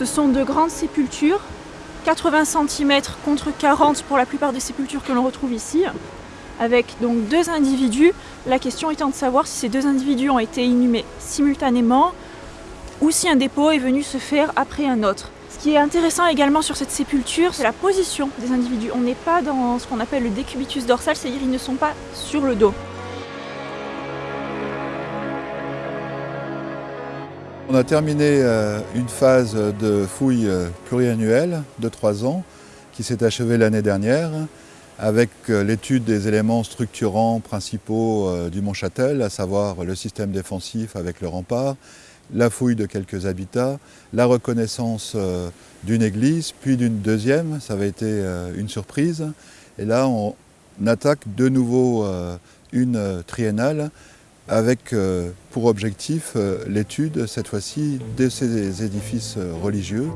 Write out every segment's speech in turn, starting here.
Ce sont de grandes sépultures, 80 cm contre 40 pour la plupart des sépultures que l'on retrouve ici, avec donc deux individus. La question étant de savoir si ces deux individus ont été inhumés simultanément ou si un dépôt est venu se faire après un autre. Ce qui est intéressant également sur cette sépulture, c'est la position des individus. On n'est pas dans ce qu'on appelle le décubitus dorsal, c'est-à-dire ils ne sont pas sur le dos. On a terminé euh, une phase de fouille euh, pluriannuelle de trois ans qui s'est achevée l'année dernière avec euh, l'étude des éléments structurants principaux du Mont-Châtel, à savoir le système défensif avec le rempart, la fouille de quelques habitats, la reconnaissance d'une église, puis d'une deuxième, ça avait été une surprise. Et là, on attaque de nouveau une triennale avec euh, pour objectif euh, l'étude, cette fois-ci, de ces édifices euh, religieux.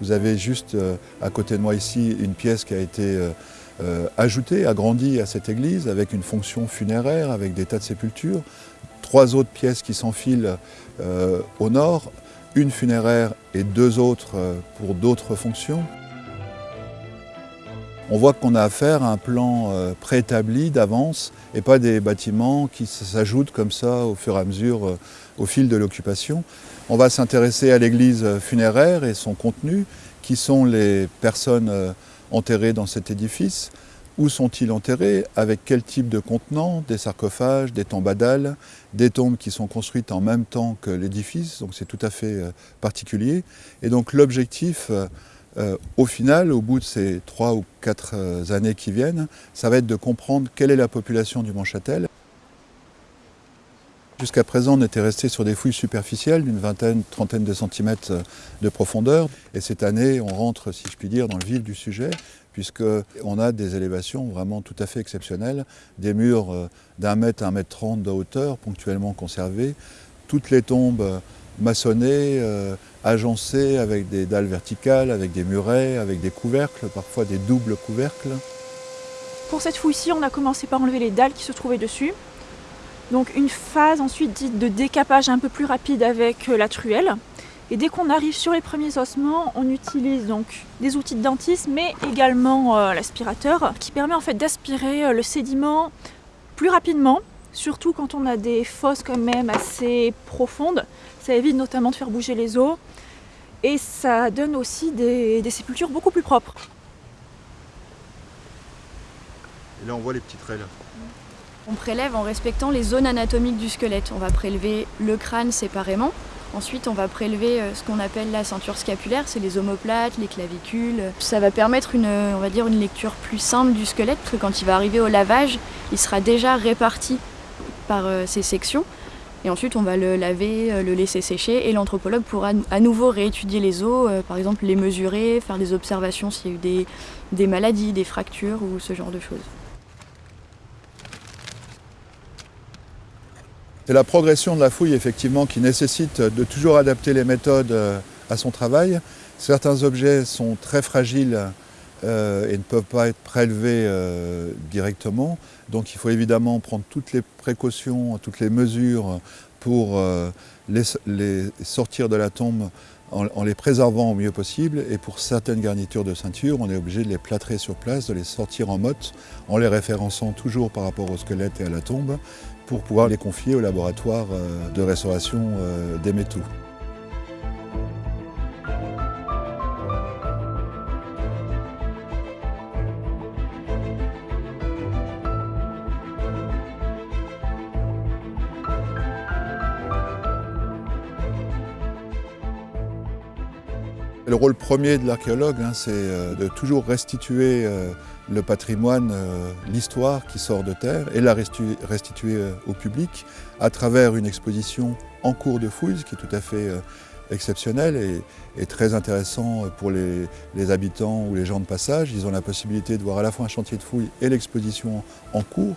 Vous avez juste à côté de moi ici une pièce qui a été ajoutée, agrandie à cette église avec une fonction funéraire, avec des tas de sépultures. Trois autres pièces qui s'enfilent au nord, une funéraire et deux autres euh, pour d'autres fonctions. On voit qu'on a affaire à un plan euh, préétabli d'avance et pas des bâtiments qui s'ajoutent comme ça au fur et à mesure euh, au fil de l'occupation. On va s'intéresser à l'église funéraire et son contenu, qui sont les personnes enterrées dans cet édifice, où sont-ils enterrés? Avec quel type de contenant Des sarcophages, des tombadales, des tombes qui sont construites en même temps que l'édifice, donc c'est tout à fait euh, particulier. Et donc l'objectif, euh, euh, au final, au bout de ces trois ou quatre années qui viennent, ça va être de comprendre quelle est la population du Mont-Châtel. Jusqu'à présent, on était resté sur des fouilles superficielles d'une vingtaine, trentaine de centimètres de profondeur. Et cette année, on rentre, si je puis dire, dans le vif du sujet, puisqu'on a des élévations vraiment tout à fait exceptionnelles, des murs euh, d'un mètre à un mètre trente de hauteur, ponctuellement conservés, toutes les tombes maçonnées, euh, agencées avec des dalles verticales, avec des murets, avec des couvercles, parfois des doubles couvercles. Pour cette fouille-ci, on a commencé par enlever les dalles qui se trouvaient dessus. Donc une phase ensuite dite de décapage un peu plus rapide avec euh, la truelle. Et dès qu'on arrive sur les premiers ossements, on utilise donc des outils de dentiste, mais également euh, l'aspirateur, qui permet en fait d'aspirer euh, le sédiment plus rapidement, surtout quand on a des fosses quand même assez profondes. Ça évite notamment de faire bouger les os, et ça donne aussi des, sépultures beaucoup plus propres. Et là on voit les petites raies On prélève en respectant les zones anatomiques du squelette. On va prélever le crâne séparément, Ensuite, on va prélever euh, ce qu'on appelle la ceinture scapulaire, c'est les omoplates, les clavicules. Ça va permettre une, on va dire, une lecture plus simple du squelette, parce que quand il va arriver au lavage, il sera déjà réparti par euh, ces sections. Et ensuite, on va le laver, euh, le laisser sécher, et l'anthropologue pourra à nouveau réétudier les os, par exemple les mesurer, faire des observations s'il y a eu des maladies, des fractures ou ce genre de choses. C'est la progression de la fouille effectivement qui nécessite de toujours adapter les méthodes euh, à son travail. Certains objets sont très fragiles euh, et ne peuvent pas être prélevés euh, directement. Donc il faut évidemment prendre toutes les précautions, toutes les mesures pour les, sortir de la tombe en, les préservant au mieux possible. Et pour certaines garnitures de ceinture, on est obligé de les plâtrer sur place, de les sortir en motte, en les référençant toujours par rapport au squelette et à la tombe, pour pouvoir les confier au laboratoire euh, de restauration euh, des métaux. Le rôle premier de l'archéologue, hein, c'est euh, de toujours restituer euh, le patrimoine, euh, l'histoire qui sort de terre et la restituer au public à travers une exposition en cours de fouilles, ce qui est tout à fait exceptionnel et, très intéressant pour les, les, habitants ou les gens de passage. Ils ont la possibilité de voir à la fois un chantier de fouilles et l'exposition en cours.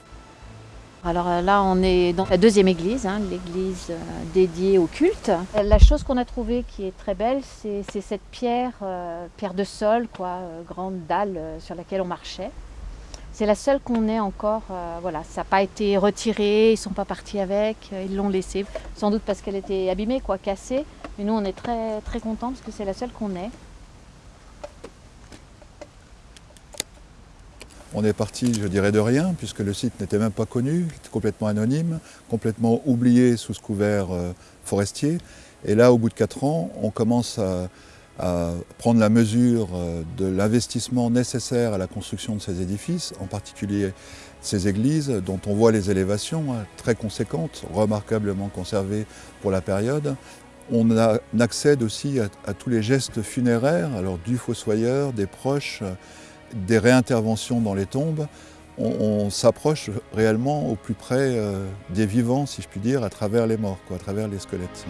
Alors euh, là, on est dans la deuxième église, hein, l'église euh, dédiée au culte. La chose qu'on a trouvée qui est très belle, c'est cette pierre, euh, pierre de sol, quoi, grande dalle sur laquelle on marchait. C'est la seule qu'on ait encore. euh, voilà, ça n'a pas été retiré, ils sont pas partis avec, euh, ils l'ont laissée. Sans doute parce qu'elle était abîmée, quoi, cassée. Mais nous, on est très très contents parce que c'est la seule qu'on ait. On est parti, je dirais, de rien, puisque le site n'était même pas connu, complètement anonyme, complètement oublié sous ce couvert euh, forestier. Et là, au bout de quatre ans, on commence à, prendre la mesure euh, de l'investissement nécessaire à la construction de ces édifices, en particulier ces églises, dont on voit les élévations hein, très conséquentes, remarquablement conservées pour la période. On, accède aussi à, à tous les gestes funéraires, alors du fossoyeur, des proches, des réinterventions dans les tombes. On, s'approche réellement au plus près euh, des vivants, si je puis dire, à travers les morts, à travers les squelettes.